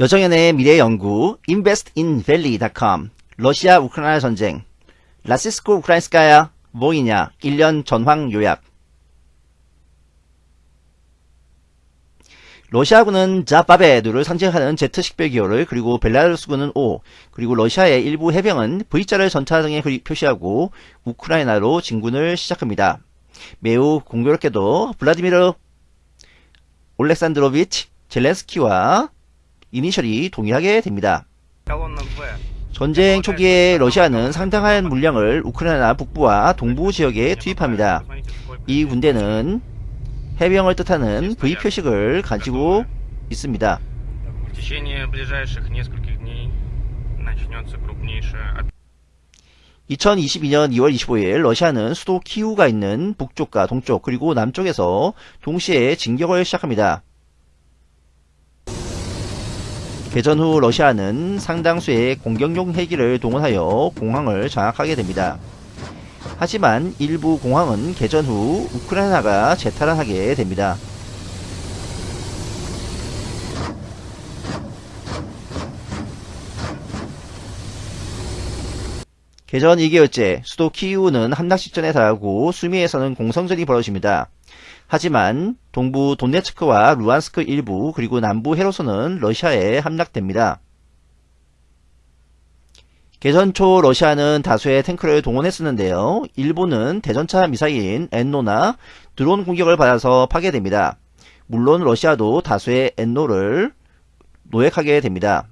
여정연의 미래연구 investinvalley.com 러시아 우크라이나 전쟁 라시스코 우크라인스카야 뭐이냐 1년 전황 요약 러시아군은 자바베두를 상징하는 Z식별기호를 그리고 벨라루스군은 O 그리고 러시아의 일부 해병은 V자를 전차 등에 표시하고 우크라이나로 진군을 시작합니다. 매우 공교롭게도 블라디미르 올렉산드로비치 젤렌스키와 이니셜이 동일하게 됩니다. 전쟁 초기에 러시아는 상당한 물량을 우크라이나 북부와 동부 지역에 투입합니다. 이 군대는 해병을 뜻하는 V 표식을 가지고 있습니다. 2022년 2월 25일 러시아는 수도 키우가 있는 북쪽과 동쪽 그리고 남쪽에서 동시에 진격을 시작합니다. 개전 후 러시아는 상당수의 공격용 헬기를 동원하여 공항을 장악하게 됩니다. 하지만 일부 공항은 개전 후 우크라이나가 재탈환하게 됩니다. 개전 2개월째 수도 키우는 함락식전에 달하고 수미에서는 공성전이 벌어집니다. 하지만 동부 돈네츠크와 루안스크 일부 그리고 남부 헤로소는 러시아에 함락됩니다. 개전 초 러시아는 다수의 탱크를 동원했었는데요. 일본은 대전차 미사일인 엔노나 드론 공격을 받아서 파괴됩니다. 물론 러시아도 다수의 엔노를 노획하게 됩니다.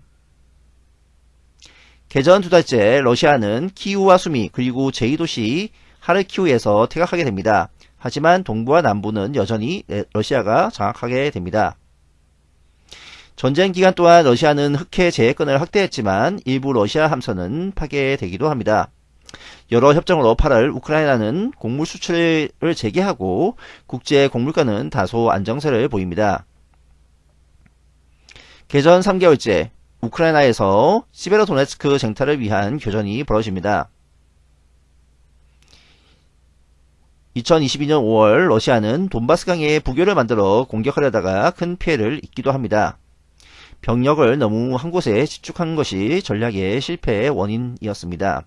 개전 두 달째 러시아는 키우와 수미 그리고 제2도시 하르키우에서 퇴각하게 됩니다. 하지만 동부와 남부는 여전히 러시아가 장악하게 됩니다. 전쟁 기간 동안 러시아는 흑해 제해권을 확대했지만 일부 러시아 함선은 파괴되기도 합니다. 여러 협정으로 8월 우크라이나는 곡물 수출을 재개하고 국제 곡물가는 다소 안정세를 보입니다. 개전 3개월째 우크라이나에서 시베로도네츠크 쟁탈을 위한 교전이 벌어집니다. 2022년 5월 러시아는 돈바스강에 부교를 만들어 공격하려다가 큰 피해를 입기도 합니다. 병력을 너무 한 곳에 집중한 것이 전략의 실패의 원인이었습니다.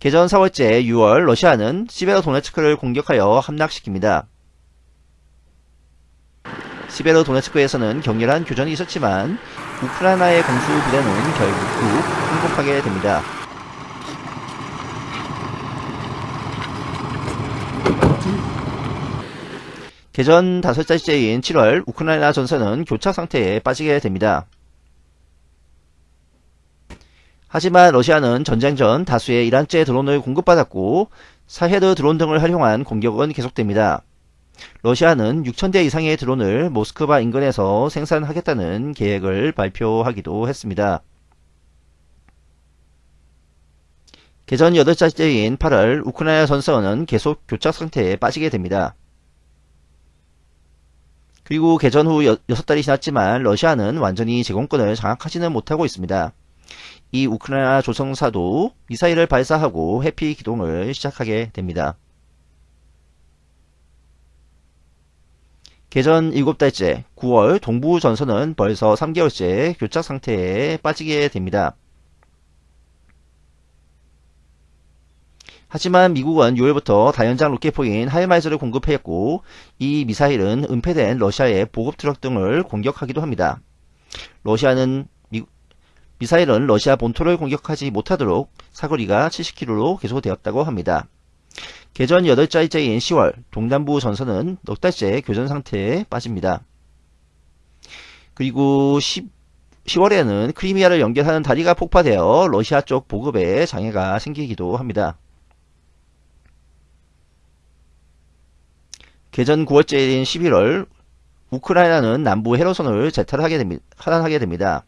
개전 4월째 6월 러시아는 시베로 도네츠크를 공격하여 함락시킵니다. 시베로 도네츠크에서는 격렬한 교전이 있었지만 우크라이나의 공수 부대는 결국 항복하게 됩니다. 개전 다섯 달째인 7월 우크라이나 전선은 교착 상태에 빠지게 됩니다. 하지만 러시아는 전쟁 전 다수의 이란제 드론을 공급받았고 사헤드 드론 등을 활용한 공격은 계속됩니다. 러시아는 6천대 이상의 드론을 모스크바 인근에서 생산하겠다는 계획을 발표하기도 했습니다. 개전 8달째인 8월 우크라이나 전선은 계속 교착 상태에 빠지게 됩니다. 그리고 개전 후 6달이 지났지만 러시아는 완전히 제공권을 장악하지는 못하고 있습니다. 이 우크라이나 조종사도 미사일을 발사하고 회피 기동을 시작하게 됩니다. 개전 7달째 9월 동부 전선은 벌써 3개월째 교착 상태에 빠지게 됩니다. 하지만 미국은 6월부터 다연장 로켓포인 하이마스를 공급했고 이 미사일은 은폐된 러시아의 보급 트럭 등을 공격하기도 합니다. 러시아는 미, 미사일은 러시아 본토를 공격하지 못하도록 사거리가 70km로 개소되었다고 합니다. 개전 8달째인 10월 동남부 전선은 넉 달째 교전 상태에 빠집니다. 그리고 10, 10월에는 크리미아를 연결하는 다리가 폭파되어 러시아 쪽 보급에 장애가 생기기도 합니다. 개전 9월째인 11월 우크라이나는 남부 헤로선을 재탈하게 됩니다. 하단하게 됩니다.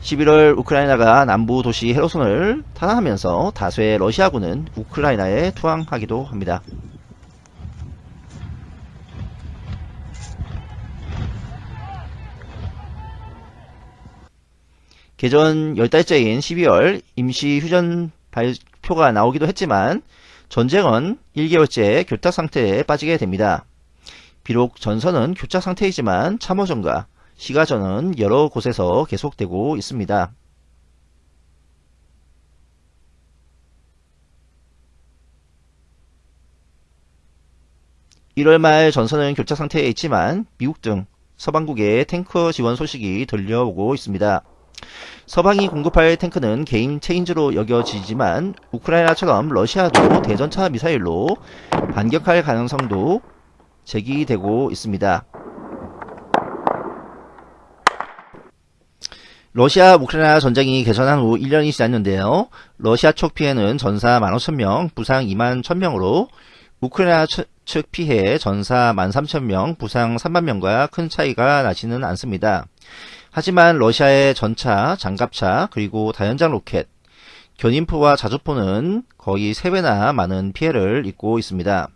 11월 우크라이나가 남부 도시 헤로선을 탄환하면서 다수의 러시아군은 우크라이나에 투항하기도 합니다. 개전 10달째인 12월 임시 휴전 발표가 나오기도 했지만 전쟁은 1개월째 교착 상태에 빠지게 됩니다. 비록 전선은 교착 상태이지만 참호전과 시가전은 여러 곳에서 계속되고 있습니다. 1월 말 전선은 교착 상태에 있지만 미국 등 서방국의 탱커 지원 소식이 들려오고 있습니다. 서방이 공급할 탱크는 게임 체인지로 여겨지지만 우크라이나처럼 러시아도 대전차 미사일로 반격할 가능성도 제기되고 있습니다. 러시아 우크라이나 전쟁이 개전한 후 1년이 지났는데요. 러시아 쪽 피해는 전사 15,000명, 부상 2만 1,000명으로 우크라이나 측 피해 전사 13,000명, 부상 3만 명과 큰 차이가 나지는 않습니다. 하지만 러시아의 전차, 장갑차, 그리고 다연장 로켓, 견인포와 자주포는 거의 3배나 많은 피해를 입고 있습니다.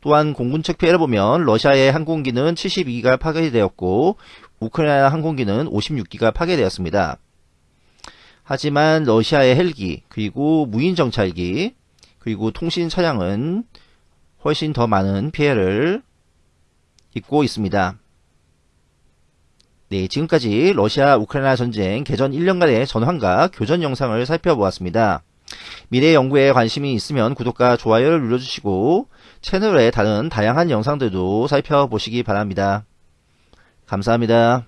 또한 공군 측 피해를 보면 러시아의 항공기는 72기가 파괴되었고 우크라이나 항공기는 56기가 파괴되었습니다. 하지만 러시아의 헬기, 그리고 무인 정찰기, 그리고 통신 차량은 훨씬 더 많은 피해를 입고 있습니다. 네, 지금까지 러시아 우크라이나 전쟁 개전 1년간의 전환과 교전 영상을 살펴보았습니다. 미래 연구에 관심이 있으면 구독과 좋아요를 눌러주시고 채널의 다른 다양한 영상들도 살펴보시기 바랍니다. 감사합니다.